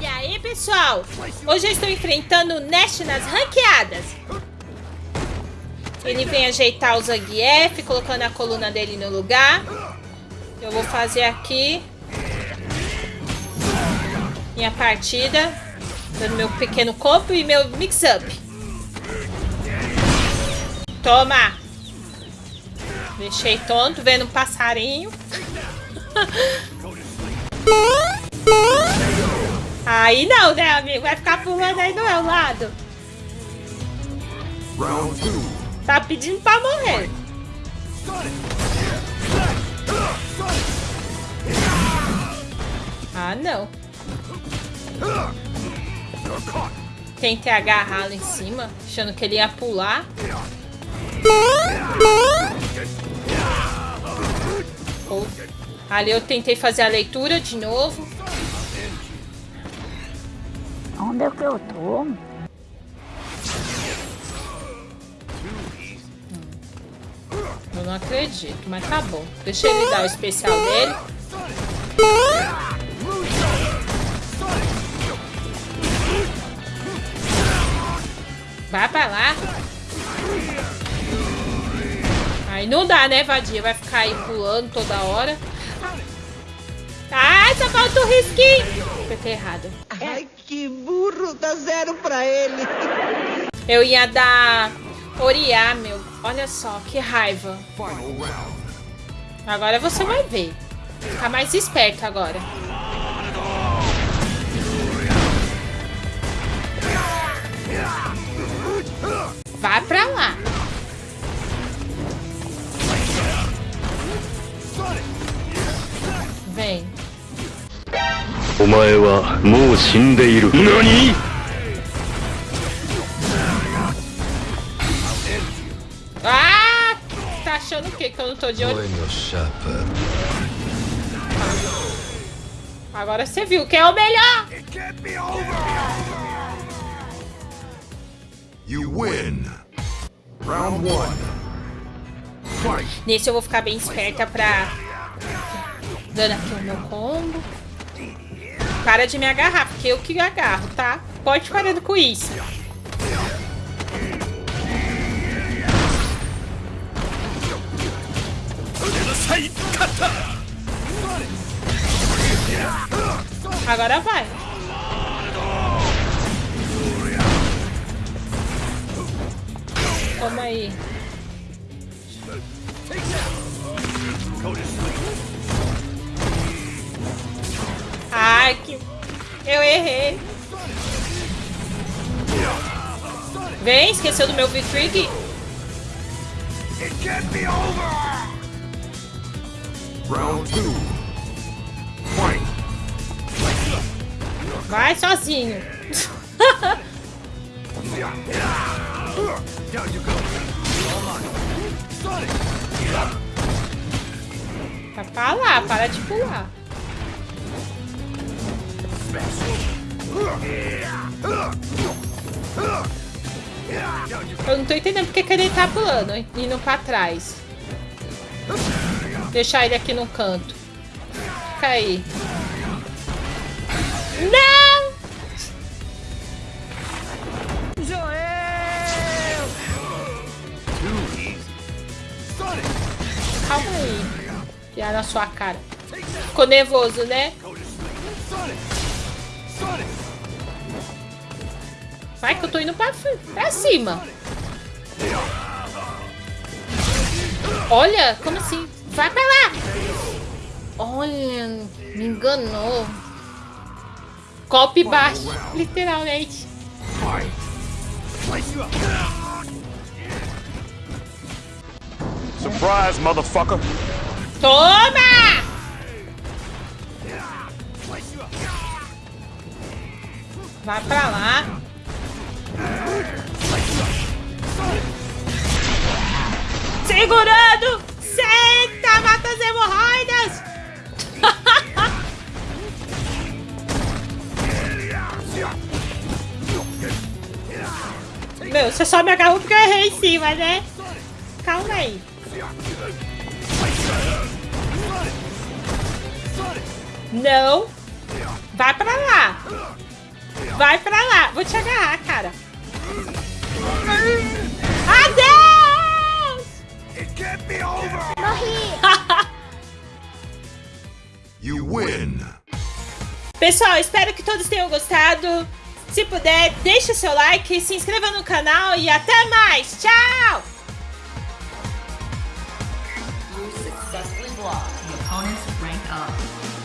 E aí, pessoal? Hoje eu estou enfrentando o Nash nas ranqueadas. Ele vem ajeitar o Zangief, colocando a coluna dele no lugar. Eu vou fazer aqui minha partida, dando meu pequeno corpo e meu mix-up. Toma! Deixei tonto, vendo um passarinho. Aí não, né, amigo? Vai ficar pulando aí do meu lado. Round two. Tá pedindo pra morrer. Ah, não. Tentei agarrá-lo em cima, achando que ele ia pular. Oh. Ali eu tentei fazer a leitura de novo. Onde é que eu tô? Eu não acredito, mas tá bom. Deixa ele dar o especial dele. Vai pra lá. Aí não dá, né, vadia? Vai ficar aí pulando toda hora. Ai, só falta o risquinho. Apertei errado. Ai, que burro, dá zero pra ele. Eu ia dar Oriá, meu. Olha só, que raiva. Agora você vai ver. Ficar mais esperto agora. Vai pra lá. お前はもう死んでいる何 Ah! Tá achando o quê? Que eu não tô de olho? Agora você viu quem é o melhor. It can't be over. You win. Round one. Fight. Nesse eu vou ficar bem esperta pra... Dando aqui o meu combo. Para de me agarrar, porque eu que agarro, tá? Pode parando com isso. Agora vai. Toma aí. Ai, que... Eu errei. Vem, esqueceu do meu. Round two. Fight. Vai sozinho. Down you go. Tá pra lá, para de pular. Eu não tô entendendo porque que ele tá pulando, indo pra trás. Deixar ele aqui no canto. Fica aí. Não! Calma aí. Piar na sua cara. Ficou nervoso, né? Vai que eu tô indo pra, pra cima. Olha, como assim? Vai pra lá. Olha, me enganou. Golpe baixo, literalmente. Surprise, motherfucker! Toma! Vai pra lá. Segurando! Senta, mata as hemorroidas! Meu, você só me agarrou porque eu errei em cima, né? Calma aí. Não. Vai pra lá. Vai pra lá. Vou te agarrar, cara. Adeus! You win! Pessoal, espero que todos tenham gostado. Se puder, deixe seu like, se inscreva no canal e até mais. Tchau! You successfully blocked the opponent's rank up.